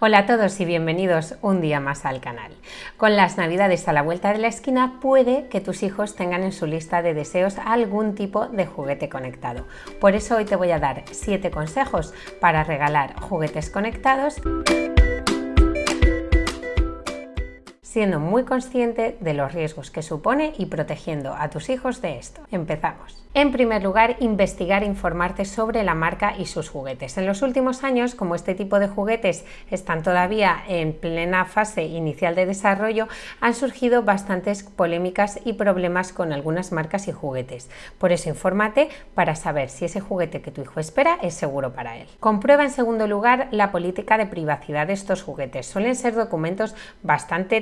Hola a todos y bienvenidos un día más al canal. Con las navidades a la vuelta de la esquina puede que tus hijos tengan en su lista de deseos algún tipo de juguete conectado. Por eso hoy te voy a dar 7 consejos para regalar juguetes conectados siendo muy consciente de los riesgos que supone y protegiendo a tus hijos de esto. Empezamos. En primer lugar, investigar e informarte sobre la marca y sus juguetes. En los últimos años, como este tipo de juguetes están todavía en plena fase inicial de desarrollo, han surgido bastantes polémicas y problemas con algunas marcas y juguetes. Por eso infórmate para saber si ese juguete que tu hijo espera es seguro para él. Comprueba en segundo lugar la política de privacidad de estos juguetes. Suelen ser documentos bastante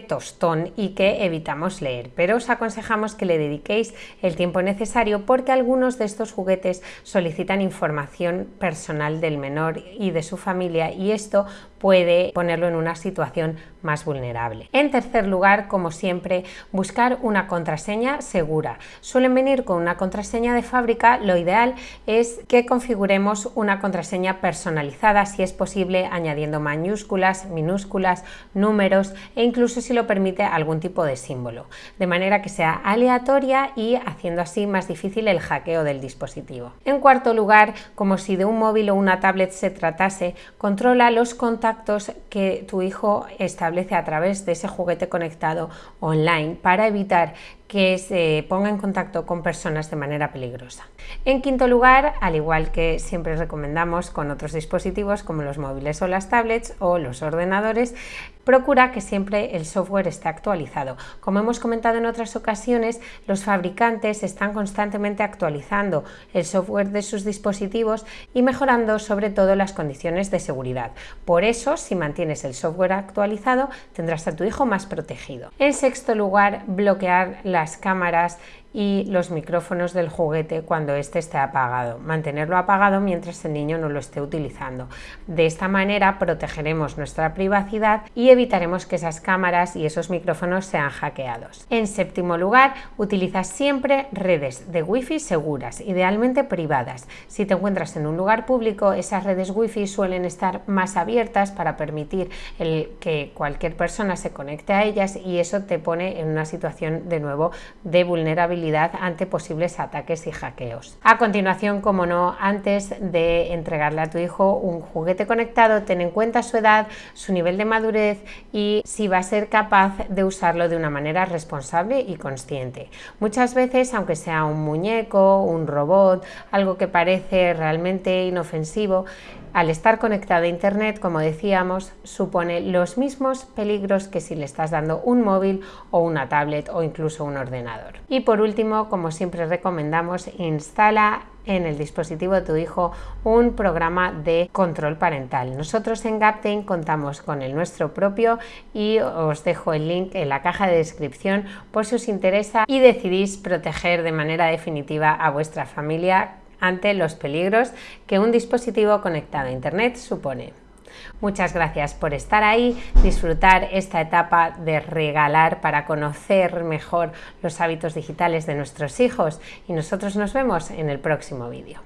y que evitamos leer, pero os aconsejamos que le dediquéis el tiempo necesario porque algunos de estos juguetes solicitan información personal del menor y de su familia y esto puede ponerlo en una situación más vulnerable. En tercer lugar, como siempre, buscar una contraseña segura. Suelen venir con una contraseña de fábrica, lo ideal es que configuremos una contraseña personalizada, si es posible, añadiendo mayúsculas, minúsculas, números e incluso si lo permite algún tipo de símbolo, de manera que sea aleatoria y haciendo así más difícil el hackeo del dispositivo. En cuarto lugar, como si de un móvil o una tablet se tratase, controla los contactos que tu hijo establece a través de ese juguete conectado online para evitar que se ponga en contacto con personas de manera peligrosa. En quinto lugar, al igual que siempre recomendamos con otros dispositivos como los móviles o las tablets o los ordenadores, procura que siempre el software esté actualizado. Como hemos comentado en otras ocasiones, los fabricantes están constantemente actualizando el software de sus dispositivos y mejorando sobre todo las condiciones de seguridad. Por eso, si mantienes el software actualizado, tendrás a tu hijo más protegido. En sexto lugar, bloquear las cámaras y los micrófonos del juguete cuando éste esté apagado. Mantenerlo apagado mientras el niño no lo esté utilizando. De esta manera protegeremos nuestra privacidad y evitaremos que esas cámaras y esos micrófonos sean hackeados. En séptimo lugar, utiliza siempre redes de wifi seguras, idealmente privadas. Si te encuentras en un lugar público, esas redes wifi suelen estar más abiertas para permitir que cualquier persona se conecte a ellas y eso te pone en una situación de nuevo de vulnerabilidad ante posibles ataques y hackeos. A continuación, como no, antes de entregarle a tu hijo un juguete conectado, ten en cuenta su edad, su nivel de madurez y si va a ser capaz de usarlo de una manera responsable y consciente. Muchas veces, aunque sea un muñeco, un robot, algo que parece realmente inofensivo, al estar conectado a Internet, como decíamos, supone los mismos peligros que si le estás dando un móvil o una tablet o incluso un ordenador. Y por último, como siempre recomendamos, instala en el dispositivo de tu hijo un programa de control parental. Nosotros en Gaptain contamos con el nuestro propio y os dejo el link en la caja de descripción por si os interesa y decidís proteger de manera definitiva a vuestra familia ante los peligros que un dispositivo conectado a Internet supone. Muchas gracias por estar ahí, disfrutar esta etapa de regalar para conocer mejor los hábitos digitales de nuestros hijos y nosotros nos vemos en el próximo vídeo.